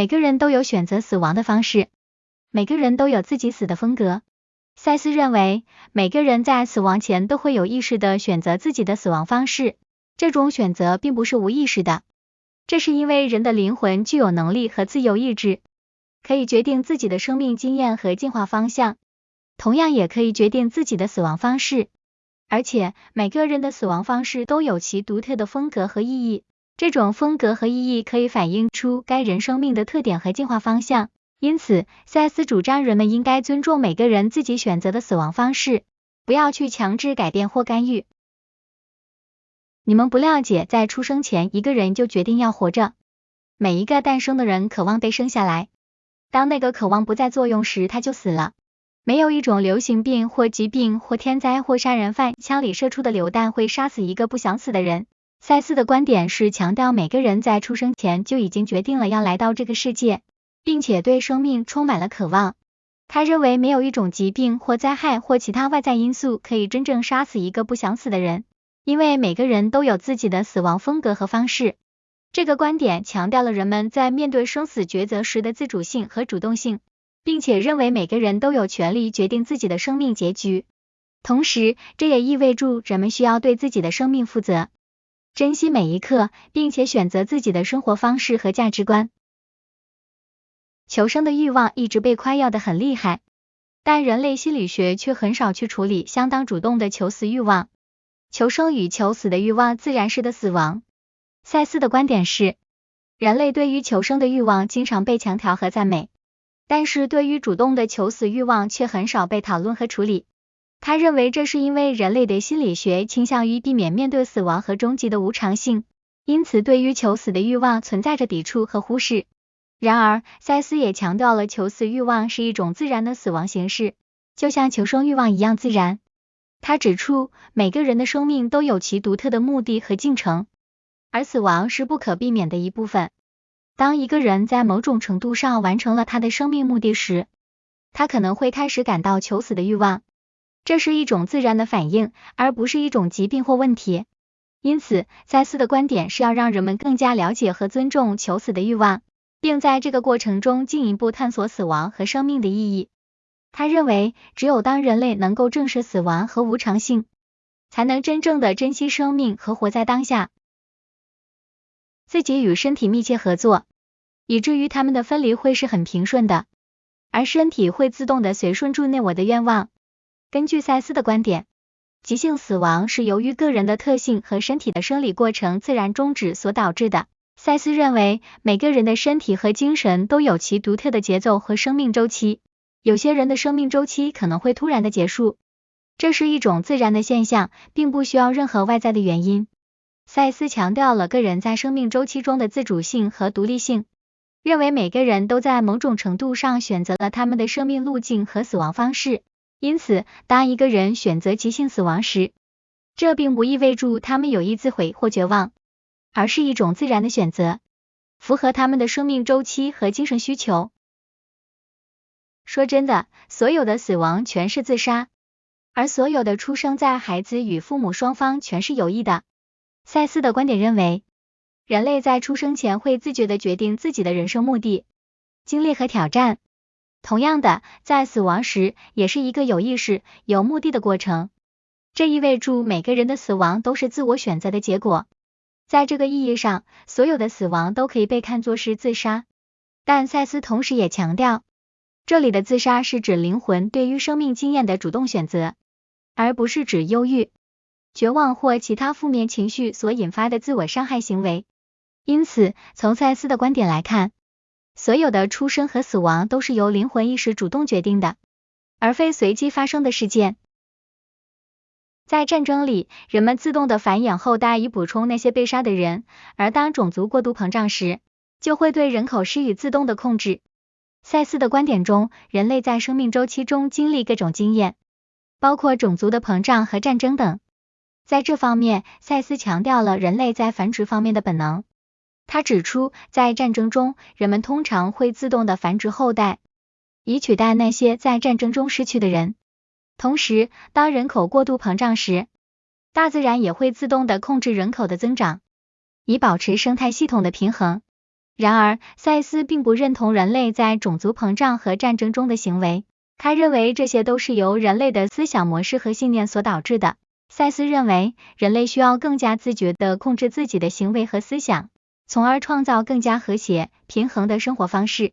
每个人都有选择死亡的方式，每个人都有自己死的风格。赛斯认为，每个人在死亡前都会有意识的选择自己的死亡方式，这种选择并不是无意识的，这是因为人的灵魂具有能力和自由意志，可以决定自己的生命经验和进化方向，同样也可以决定自己的死亡方式。而且，每个人的死亡方式都有其独特的风格和意义。这种风格和意义可以反映出该人生命的特点和进化方向，因此塞斯主张人们应该尊重每个人自己选择的死亡方式，不要去强制改变或干预。你们不了解，在出生前一个人就决定要活着。每一个诞生的人渴望被生下来，当那个渴望不再作用时，他就死了。没有一种流行病或疾病或天灾或杀人犯枪里射出的榴弹会杀死一个不想死的人。赛斯的观点是强调每个人在出生前就已经决定了要来到这个世界，并且对生命充满了渴望。他认为没有一种疾病或灾害或其他外在因素可以真正杀死一个不想死的人，因为每个人都有自己的死亡风格和方式。这个观点强调了人们在面对生死抉择时的自主性和主动性，并且认为每个人都有权利决定自己的生命结局。同时，这也意味着人们需要对自己的生命负责。珍惜每一刻，并且选择自己的生活方式和价值观。求生的欲望一直被夸耀的很厉害，但人类心理学却很少去处理相当主动的求死欲望。求生与求死的欲望自然式的死亡。赛斯的观点是，人类对于求生的欲望经常被强调和赞美，但是对于主动的求死欲望却很少被讨论和处理。他认为这是因为人类的心理学倾向于避免面对死亡和终极的无常性，因此对于求死的欲望存在着抵触和忽视。然而，塞斯也强调了求死欲望是一种自然的死亡形式，就像求生欲望一样自然。他指出，每个人的生命都有其独特的目的和进程，而死亡是不可避免的一部分。当一个人在某种程度上完成了他的生命目的时，他可能会开始感到求死的欲望。这是一种自然的反应，而不是一种疾病或问题。因此，赛斯的观点是要让人们更加了解和尊重求死的欲望，并在这个过程中进一步探索死亡和生命的意义。他认为，只有当人类能够正视死亡和无常性，才能真正的珍惜生命和活在当下。自己与身体密切合作，以至于他们的分离会是很平顺的，而身体会自动的随顺住内我的愿望。根据赛斯的观点，急性死亡是由于个人的特性和身体的生理过程自然终止所导致的。赛斯认为，每个人的身体和精神都有其独特的节奏和生命周期，有些人的生命周期可能会突然的结束，这是一种自然的现象，并不需要任何外在的原因。赛斯强调了个人在生命周期中的自主性和独立性，认为每个人都在某种程度上选择了他们的生命路径和死亡方式。因此，当一个人选择急性死亡时，这并不意味着他们有意自毁或绝望，而是一种自然的选择，符合他们的生命周期和精神需求。说真的，所有的死亡全是自杀，而所有的出生在孩子与父母双方全是有意的。赛斯的观点认为，人类在出生前会自觉的决定自己的人生目的、经历和挑战。同样的，在死亡时也是一个有意识、有目的的过程。这意味着每个人的死亡都是自我选择的结果。在这个意义上，所有的死亡都可以被看作是自杀。但赛斯同时也强调，这里的自杀是指灵魂对于生命经验的主动选择，而不是指忧郁、绝望或其他负面情绪所引发的自我伤害行为。因此，从赛斯的观点来看，所有的出生和死亡都是由灵魂意识主动决定的，而非随机发生的事件。在战争里，人们自动的繁衍后代以补充那些被杀的人，而当种族过度膨胀时，就会对人口施以自动的控制。赛斯的观点中，人类在生命周期中经历各种经验，包括种族的膨胀和战争等。在这方面，赛斯强调了人类在繁殖方面的本能。他指出在战争中人们通常会自动的繁殖后代以取代那些在战争中失去的人。同时当人口过度膨胀时大自然也会自动的控制人口的增长以保持生态系统的平衡。然而赛斯并不认同人类在种族膨胀和战争中的行为他认为这些都是由人类的思想模式和信念所导致的。赛斯认为人类需要更加自觉地控制自己的行为和思想从而创造更加和谐平衡的生活方式。